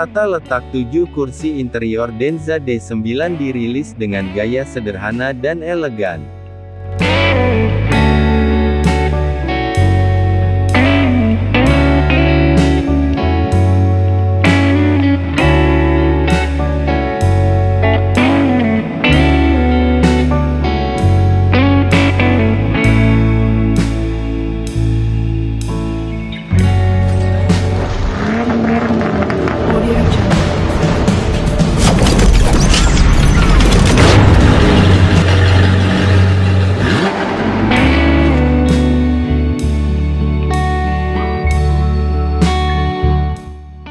Tata letak 7 kursi interior Denza D9 dirilis dengan gaya sederhana dan elegan.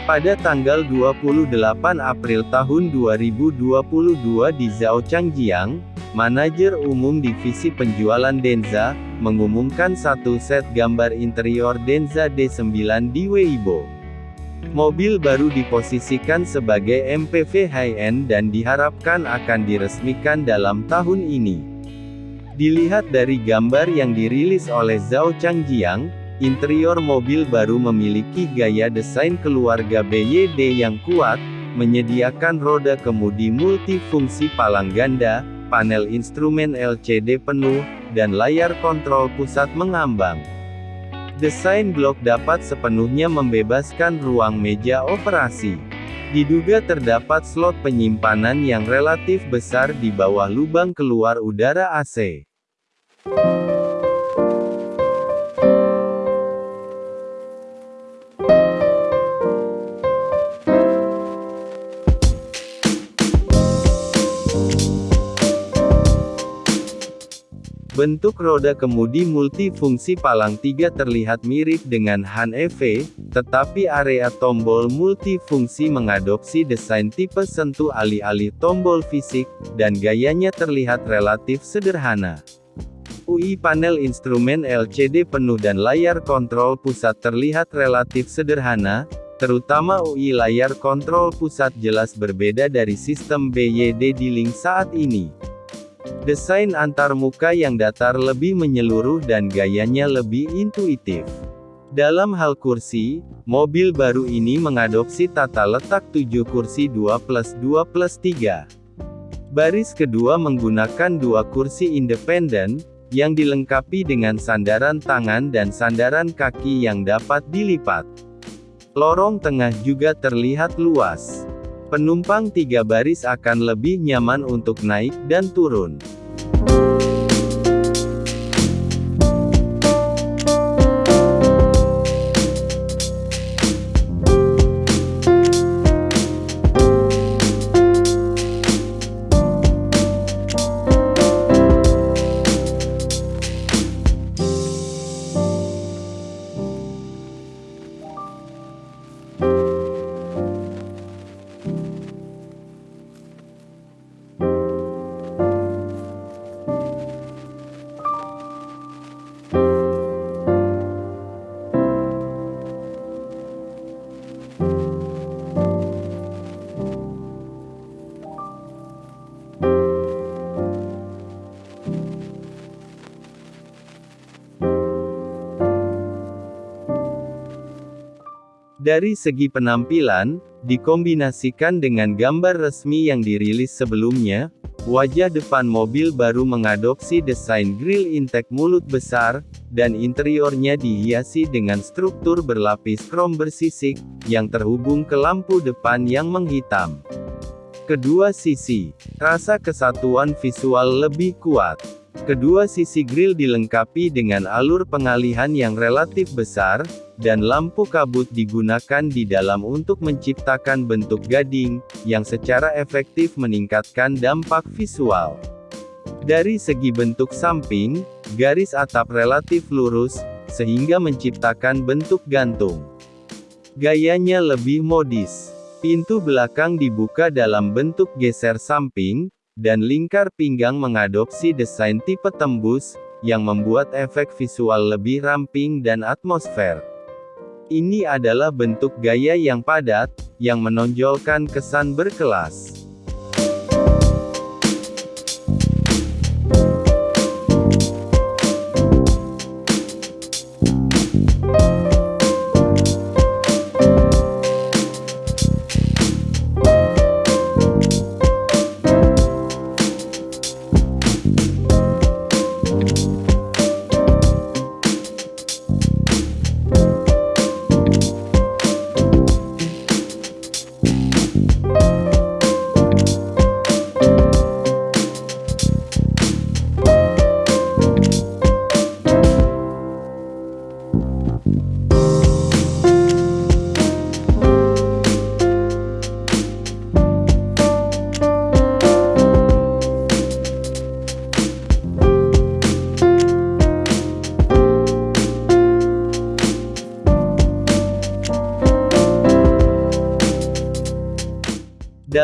Pada tanggal 28 April tahun 2022 di Zhaochangjiang, manajer umum divisi penjualan Denza, mengumumkan satu set gambar interior Denza D9 di Weibo. Mobil baru diposisikan sebagai MPV high-end dan diharapkan akan diresmikan dalam tahun ini. Dilihat dari gambar yang dirilis oleh Zhao Changjiang, interior mobil baru memiliki gaya desain keluarga BYD yang kuat, menyediakan roda kemudi multifungsi palang ganda, panel instrumen LCD penuh, dan layar kontrol pusat mengambang. Desain blok dapat sepenuhnya membebaskan ruang meja operasi. Diduga terdapat slot penyimpanan yang relatif besar di bawah lubang keluar udara AC. Bentuk roda kemudi multifungsi palang tiga terlihat mirip dengan Han EV, tetapi area tombol multifungsi mengadopsi desain tipe sentuh alih-alih tombol fisik, dan gayanya terlihat relatif sederhana. UI panel instrumen LCD penuh dan layar kontrol pusat terlihat relatif sederhana, terutama UI layar kontrol pusat jelas berbeda dari sistem BYD D-Link saat ini. Desain antarmuka yang datar lebih menyeluruh dan gayanya lebih intuitif. Dalam hal kursi, mobil baru ini mengadopsi tata letak 7 kursi 2 plus 2 plus 3. Baris kedua menggunakan dua kursi independen, yang dilengkapi dengan sandaran tangan dan sandaran kaki yang dapat dilipat. Lorong tengah juga terlihat luas. Penumpang tiga baris akan lebih nyaman untuk naik dan turun. Dari segi penampilan, dikombinasikan dengan gambar resmi yang dirilis sebelumnya, wajah depan mobil baru mengadopsi desain grill intake mulut besar, dan interiornya dihiasi dengan struktur berlapis krom bersisik, yang terhubung ke lampu depan yang menghitam. Kedua sisi, rasa kesatuan visual lebih kuat. Kedua sisi grill dilengkapi dengan alur pengalihan yang relatif besar, dan lampu kabut digunakan di dalam untuk menciptakan bentuk gading, yang secara efektif meningkatkan dampak visual. Dari segi bentuk samping, garis atap relatif lurus, sehingga menciptakan bentuk gantung. Gayanya lebih modis. Pintu belakang dibuka dalam bentuk geser samping, dan lingkar pinggang mengadopsi desain tipe tembus, yang membuat efek visual lebih ramping dan atmosfer. Ini adalah bentuk gaya yang padat, yang menonjolkan kesan berkelas.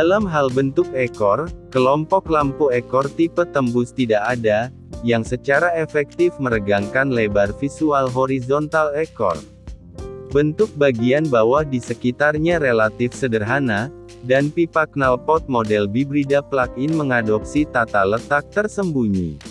Dalam hal bentuk ekor, kelompok lampu ekor tipe tembus tidak ada, yang secara efektif meregangkan lebar visual horizontal ekor. Bentuk bagian bawah di sekitarnya relatif sederhana, dan pipa knalpot model Bibrida plug-in mengadopsi tata letak tersembunyi.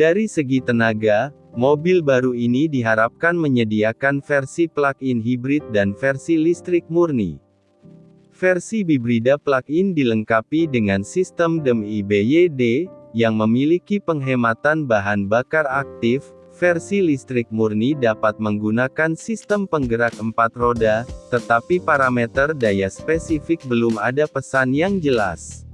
Dari segi tenaga, mobil baru ini diharapkan menyediakan versi plug-in hibrid dan versi listrik murni. Versi bibrida plug-in dilengkapi dengan sistem DEM IBYD, yang memiliki penghematan bahan bakar aktif, versi listrik murni dapat menggunakan sistem penggerak empat roda, tetapi parameter daya spesifik belum ada pesan yang jelas.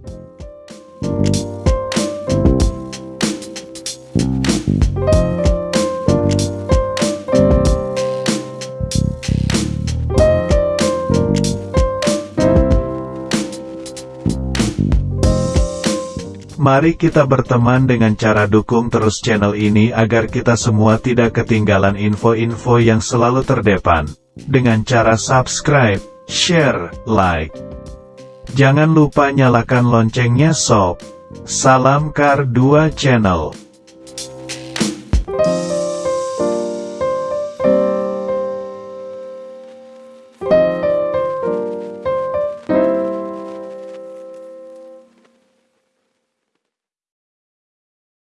Mari kita berteman dengan cara dukung terus channel ini agar kita semua tidak ketinggalan info-info yang selalu terdepan. Dengan cara subscribe, share, like. Jangan lupa nyalakan loncengnya sob. Salam Kar 2 Channel.